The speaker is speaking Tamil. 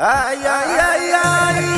Ay, ay, ay, ay.